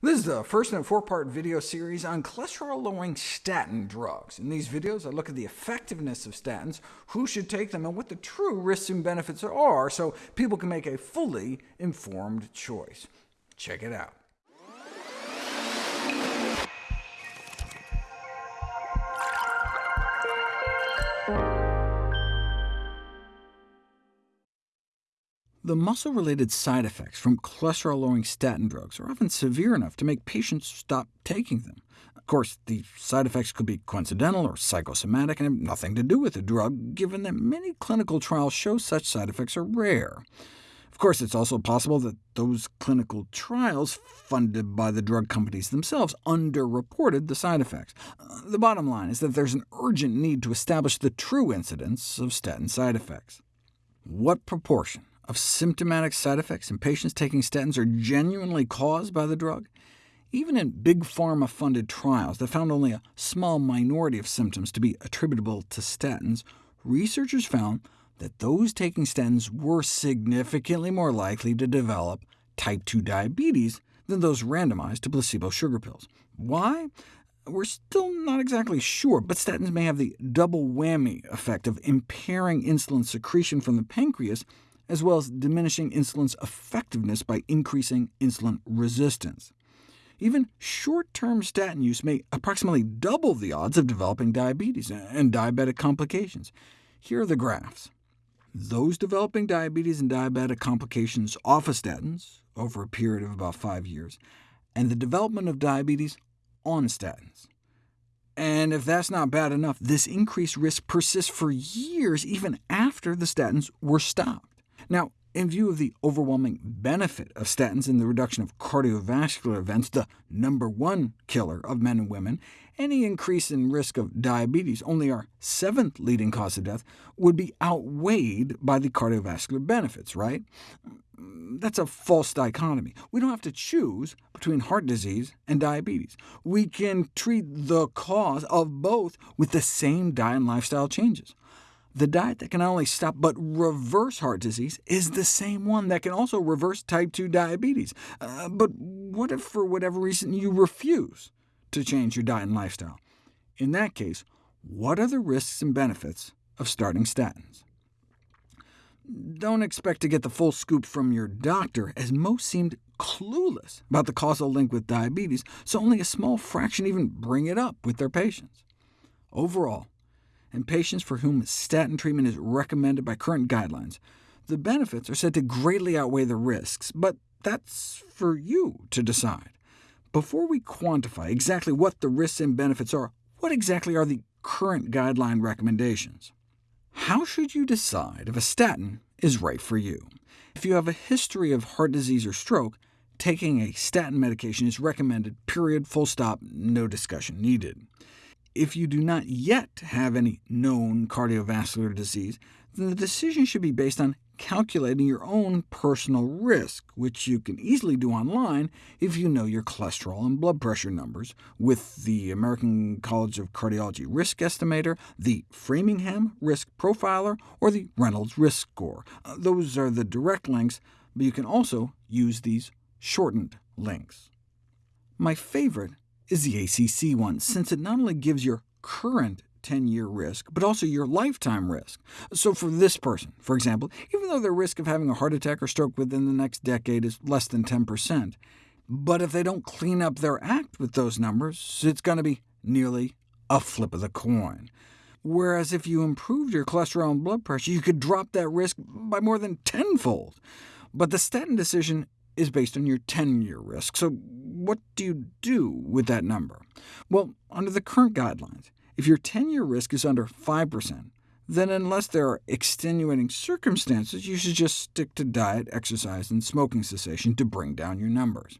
This is the first in a four-part video series on cholesterol-lowering statin drugs. In these videos, I look at the effectiveness of statins, who should take them, and what the true risks and benefits are, so people can make a fully informed choice. Check it out. The muscle-related side effects from cholesterol-lowering statin drugs are often severe enough to make patients stop taking them. Of course, the side effects could be coincidental or psychosomatic and have nothing to do with the drug, given that many clinical trials show such side effects are rare. Of course, it's also possible that those clinical trials, funded by the drug companies themselves, underreported the side effects. Uh, the bottom line is that there's an urgent need to establish the true incidence of statin side effects. What proportion of symptomatic side effects in patients taking statins are genuinely caused by the drug? Even in big pharma-funded trials that found only a small minority of symptoms to be attributable to statins, researchers found that those taking statins were significantly more likely to develop type 2 diabetes than those randomized to placebo sugar pills. Why? We're still not exactly sure, but statins may have the double whammy effect of impairing insulin secretion from the pancreas as well as diminishing insulin's effectiveness by increasing insulin resistance. Even short-term statin use may approximately double the odds of developing diabetes and diabetic complications. Here are the graphs. Those developing diabetes and diabetic complications off of statins over a period of about five years, and the development of diabetes on statins. And if that's not bad enough, this increased risk persists for years even after the statins were stopped. Now, in view of the overwhelming benefit of statins in the reduction of cardiovascular events, the number one killer of men and women, any increase in risk of diabetes, only our seventh leading cause of death, would be outweighed by the cardiovascular benefits, right? That's a false dichotomy. We don't have to choose between heart disease and diabetes. We can treat the cause of both with the same diet and lifestyle changes. The diet that can not only stop but reverse heart disease is the same one that can also reverse type 2 diabetes. Uh, but what if, for whatever reason, you refuse to change your diet and lifestyle? In that case, what are the risks and benefits of starting statins? Don't expect to get the full scoop from your doctor, as most seemed clueless about the causal link with diabetes, so only a small fraction even bring it up with their patients. Overall, and patients for whom statin treatment is recommended by current guidelines. The benefits are said to greatly outweigh the risks, but that's for you to decide. Before we quantify exactly what the risks and benefits are, what exactly are the current guideline recommendations? How should you decide if a statin is right for you? If you have a history of heart disease or stroke, taking a statin medication is recommended, period, full stop, no discussion needed. If you do not yet have any known cardiovascular disease, then the decision should be based on calculating your own personal risk, which you can easily do online if you know your cholesterol and blood pressure numbers, with the American College of Cardiology Risk Estimator, the Framingham Risk Profiler, or the Reynolds Risk Score. Uh, those are the direct links, but you can also use these shortened links. My favorite is the ACC one, since it not only gives your current 10-year risk, but also your lifetime risk. So for this person, for example, even though their risk of having a heart attack or stroke within the next decade is less than 10%, but if they don't clean up their act with those numbers, it's going to be nearly a flip of the coin. Whereas if you improved your cholesterol and blood pressure, you could drop that risk by more than tenfold. But the statin decision is based on your 10-year risk. So what do you do with that number? Well, under the current guidelines, if your 10-year risk is under 5%, then unless there are extenuating circumstances, you should just stick to diet, exercise, and smoking cessation to bring down your numbers.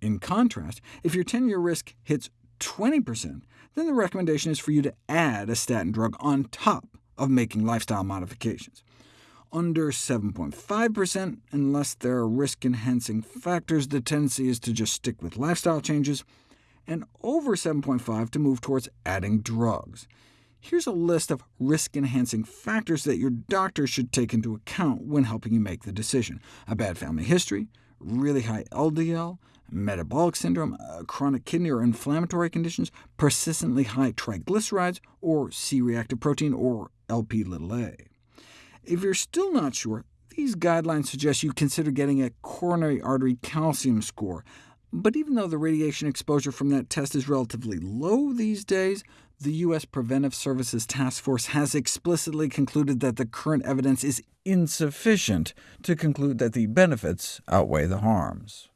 In contrast, if your 10-year risk hits 20%, then the recommendation is for you to add a statin drug on top of making lifestyle modifications under 7.5%. Unless there are risk-enhancing factors, the tendency is to just stick with lifestyle changes, and over 7.5 to move towards adding drugs. Here's a list of risk-enhancing factors that your doctor should take into account when helping you make the decision. A bad family history, really high LDL, metabolic syndrome, uh, chronic kidney or inflammatory conditions, persistently high triglycerides, or C-reactive protein, or Lp(a). If you're still not sure, these guidelines suggest you consider getting a coronary artery calcium score, but even though the radiation exposure from that test is relatively low these days, the U.S. Preventive Services Task Force has explicitly concluded that the current evidence is insufficient to conclude that the benefits outweigh the harms.